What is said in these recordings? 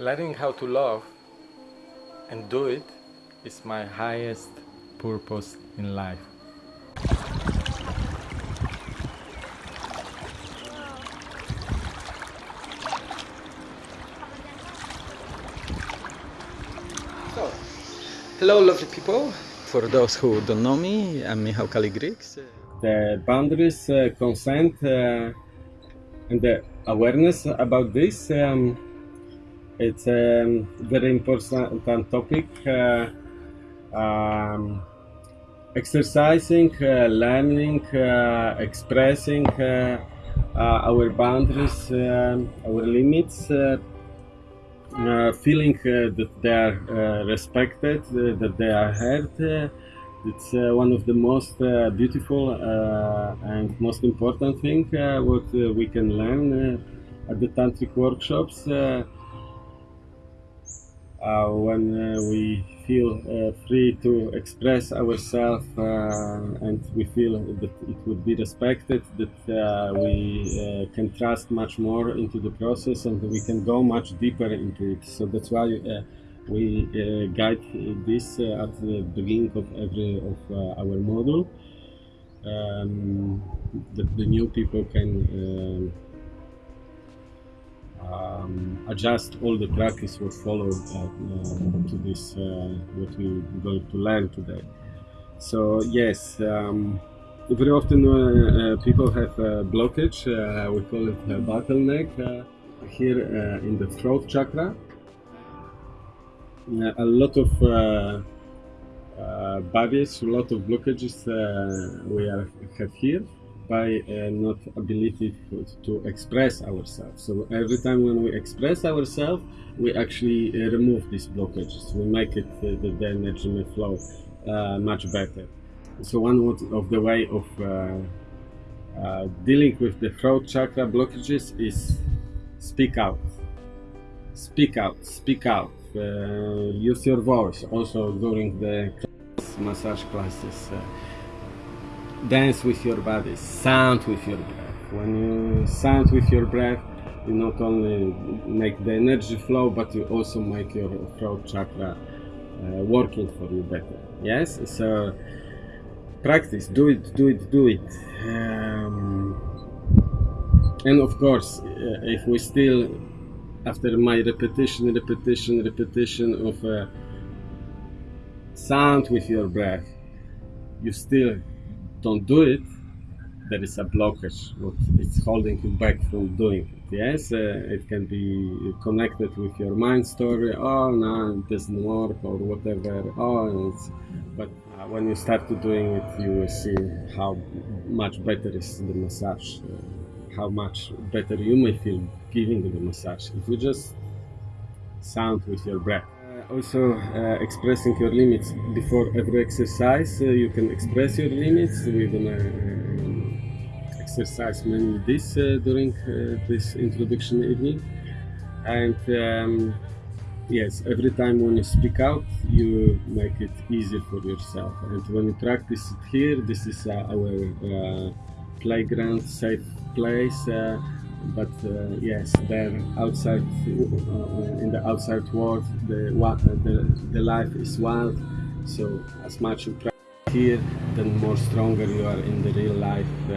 Learning how to love and do it is my highest purpose in life. So, hello lovely people. For those who don't know me, I'm Michał Kaligrix. The boundaries, uh, consent uh, and the awareness about this um, it's a very important topic. Uh, um, exercising, uh, learning, uh, expressing uh, uh, our boundaries, um, our limits, uh, feeling that they are respected, that they are heard. it's one of the most beautiful and most important thing what we can learn at the tantric workshops when uh, we feel uh, free to express ourselves and we feel that it would be respected, that we can trust much more into the process and we can go much deeper into it. So that's why we uh, guide this uh, at the beginning of every of uh, our module um, that the new people can um, adjust all the practice what followed uh, uh, to this uh, what we're going to learn today. So yes, um, very often uh, people have blockage. Uh, we call it a bottleneck here in the throat chakra. a lot of barriers, a lot of blockages we are, have here by uh, not ability to, express ourselves. So every time when we express ourselves, we actually uh, remove these blockages. We make it uh, the, the, energy may flow uh, much better. So one of the way of uh, uh, dealing with the throat chakra blockages is speak out. Speak out. Speak out. use your voice also during the massage classes dance with your body, sound with your breath. When you sound with your breath, you not only make the energy flow, but you also make your throat chakra uh, working for you better. Yes, so practice, do it, do it, do it. Um, and of course, uh, if we still, after my repetition, repetition, repetition of uh, sound with your breath, you still don't do it, there is a blockage. What it's holding you back from doing it. Yes, uh, it can be connected with your mind story. Oh no, it doesn't work or whatever. Oh, but uh, when you start to doing it, you will see how much better is the massage. Uh, how much better you may feel giving the massage if you just sound with your breath also uh, expressing your limits before every exercise uh, you can express your limits. We're gonna uh, exercise mainly this uh, during uh, this introduction evening. And um, yes every time when you speak out you make it easier for yourself. And when you practice it here this is our playground safe place but uh, yes, there outside uh, in the outside world, the, the the life is wild. So as much you try here, then more stronger you are in the real life, uh,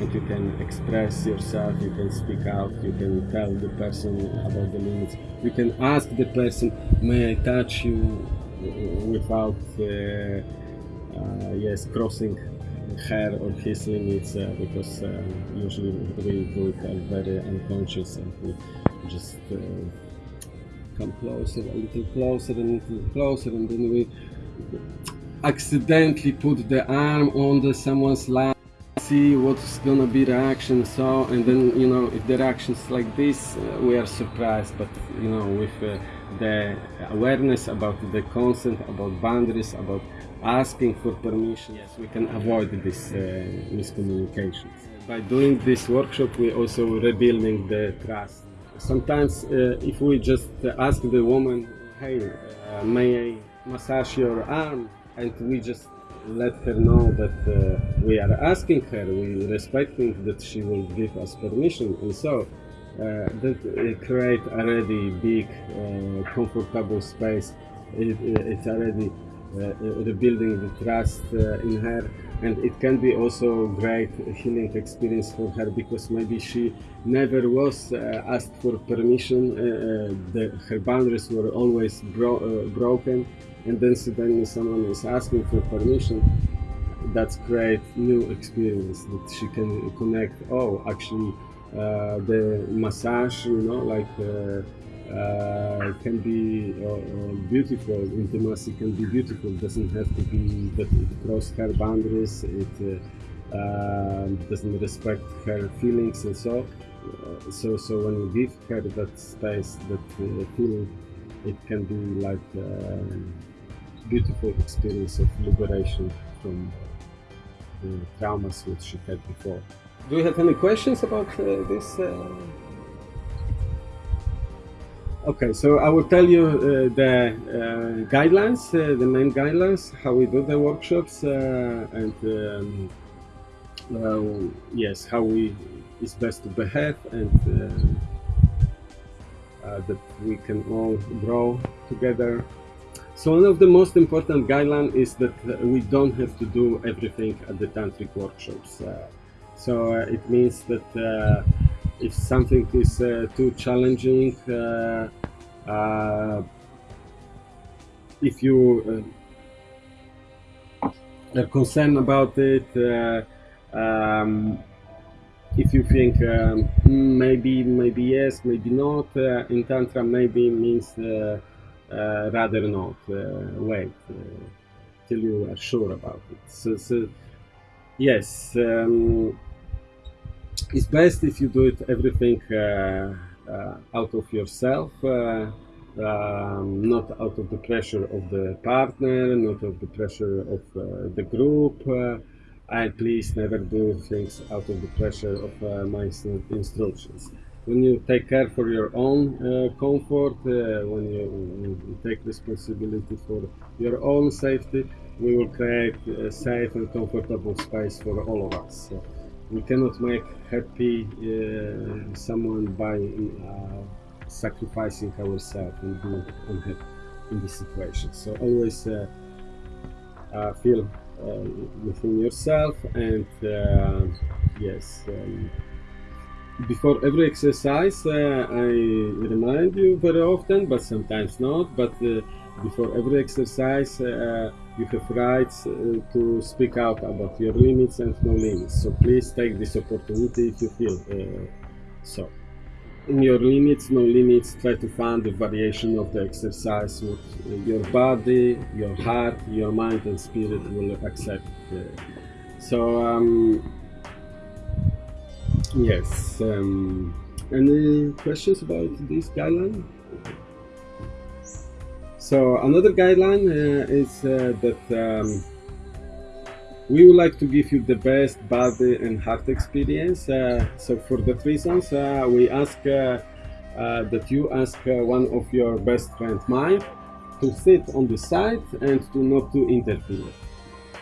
and you can express yourself. You can speak out. You can tell the person about the limits. You can ask the person, "May I touch you?" without uh, uh, yes crossing her or his limits uh, because uh, usually we do it very unconscious and we just uh, come closer, a little closer and a little closer and then we accidentally put the arm on the someone's lap see what's gonna be the reaction so and then you know if the reactions like this uh, we are surprised but you know with uh, the awareness about the consent about boundaries about asking for permission, yes, we can avoid this uh, miscommunications. By doing this workshop, we're also rebuilding the trust. Sometimes, uh, if we just ask the woman, hey, uh, may I massage your arm, and we just let her know that uh, we are asking her, we respecting that she will give us permission, and so that uh, create already big, uh, comfortable space. It, it's already uh, rebuilding the trust uh, in her, and it can be also great healing experience for her because maybe she never was uh, asked for permission. Uh, uh, the, her boundaries were always bro- uh, broken, and then suddenly someone is asking for permission. That's great new experience that she can connect. Oh, actually, uh, the massage, you know, like. Uh, uh, can be uh, uh, beautiful. Intimacy can be beautiful. Doesn't have to be that it her boundaries. It uh, uh, doesn't respect her feelings and so. Uh, so so when you give her that space, that uh, feeling, it can be like a beautiful experience of liberation from the traumas which she had before. Do you have any questions about uh, this? Uh, Okay, so I will tell you uh, the uh, guidelines, uh, the main guidelines, how we do the workshops, uh, and um, uh, yes, how we is best to behave, and that we can all grow together. So one of the most important guidelines is that we don't have to do everything at the tantric workshops. So uh, it means that uh, if something is uh, too challenging, if you are concerned about it, um, if you think um, "Hmm, maybe, maybe yes, maybe not, uh, in Tantra maybe means uh, uh, rather not. Wait till you are sure about it. So, so yes. Um, it's best if you do it everything uh, uh, out of yourself, uh, um, not out of the pressure of the partner, not of the pressure of uh, the group. Uh, and please never do things out of the pressure of uh, my instructions. When you take care for your own comfort, when you, you take responsibility for your own safety, we will create a safe and comfortable space for all of us. So, we cannot make happy uh, someone by uh, sacrificing ourselves and being unhappy in this situation. So always uh, uh, feel uh, within yourself and uh, yes. Um, before every exercise, I remind you very often, but sometimes not. But before every exercise, you have rights uh, to speak out about your limits and no limits. So please take this opportunity if you feel uh, so. In your limits, no limits, try to find the variation of the exercise what uh, your body, your heart, your mind, and spirit will accept. Uh, so, um, yes. Um, any questions about this guideline? So another guideline uh, is uh, that um, we would like to give you the best body and heart experience. Uh, so for that reasons, uh, we ask that you ask one of your best friend mine to sit on the side and to not to interfere.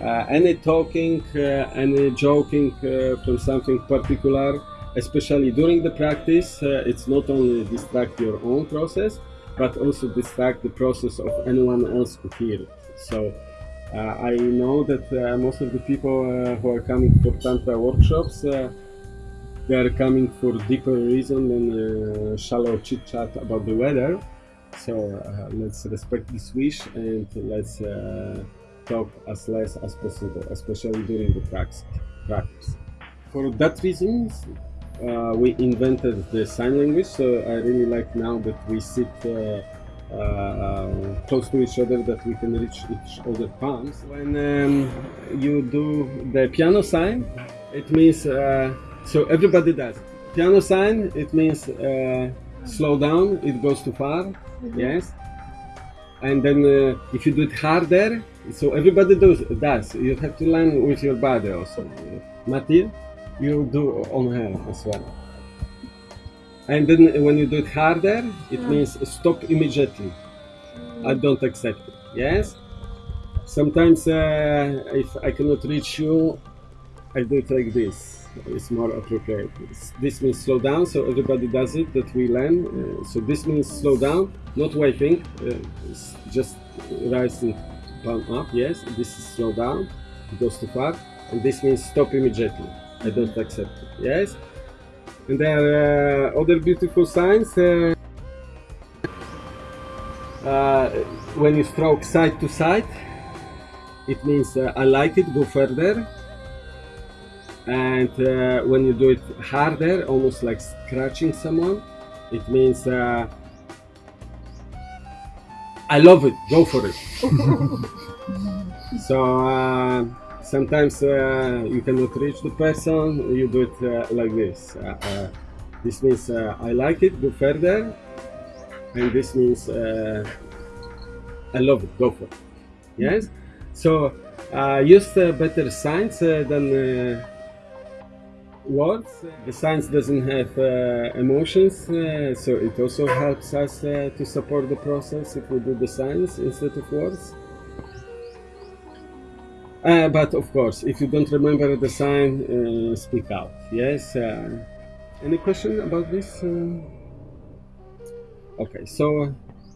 Uh, any talking, uh, any joking uh, from something particular, especially during the practice, it's not only distract your own process, but also distract the process of anyone else who hear it. So uh, I know that uh, most of the people uh, who are coming for tantra workshops, uh, they are coming for deeper reason than uh, shallow chit chat about the weather. So uh, let's respect this wish and let's talk as less as possible, especially during the prax- practice. For that reason, uh, we invented the sign language. So I really like now that we sit uh, uh, close to each other, that we can reach each other palms. When um, you do the piano sign, it means uh, so everybody does. Piano sign, it means uh, slow down. It goes too far. Yes. And then uh, if you do it harder, so everybody does. Does you have to learn with your body also. Matil, you do on her as well. And then when you do it harder, it means stop immediately. I don't accept it. Yes. Sometimes uh, if I cannot reach you, I do it like this. It's more appropriate. This means slow down, so everybody does it that we learn. Uh, so this means slow down, not waving, uh, just rising palm up. Yes, this is slow down. It goes too far, and this means stop immediately. I don't accept it. Yes, and there are uh, other beautiful signs. Uh, uh, when you stroke side to side, it means I like it, go further. And uh, when you do it harder, almost like scratching someone, it means uh, I love it, go for it. so uh, sometimes uh, you cannot reach the person, you do it uh, like this. Uh, uh, this means uh, I like it, go further. And this means I love it, go for it. Yes? So use better signs than words. The science doesn't have emotions, so it also helps us to support the process if we do the science instead of words. Uh, but of course, if you don't remember the sign, uh, speak out. Yes. Uh, any question about this? Uh, okay, so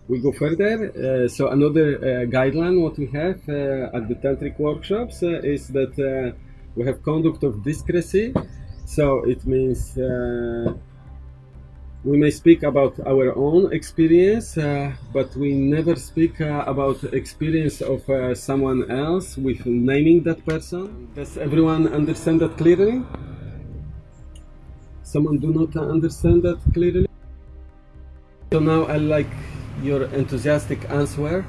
we go further. Uh, so another uh, guideline what we have uh, at the tantric workshops uh, is that uh, we have conduct of discrecy. So it means uh, we may speak about our own experience, uh, but we never speak uh, about experience of uh, someone else with naming that person. Does everyone understand that clearly? Someone do not understand that clearly? So now I like your enthusiastic answer.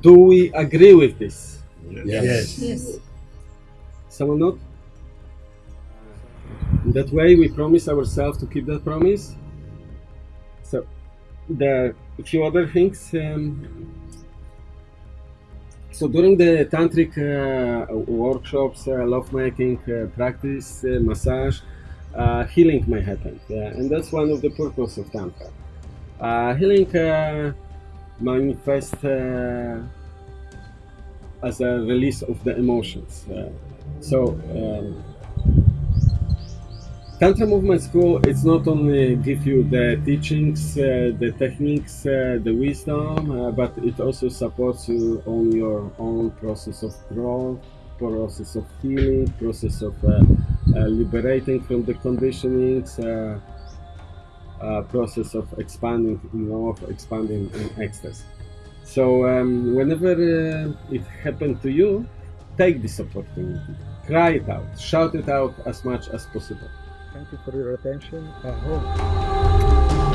Do we agree with this? Yes. Yes. Someone not? In that way, we promise ourselves to keep that promise. So, there a few other things. Um, so, during the tantric uh, workshops, uh, lovemaking uh, practice, uh, massage, uh, healing may happen, and that's one of the purpose of tantra. Uh, healing uh, manifests as a release of the emotions. So, um, Tantra Movement School, it's not only give you the teachings, uh, the techniques, uh, the wisdom, uh, but it also supports you on your own process of growth, process of healing, process of uh, uh, liberating from the conditionings, uh, process of expanding in love, expanding in ecstasy. So um, whenever it happened to you, take this opportunity, cry it out, shout it out as much as possible. Thank you for your attention. I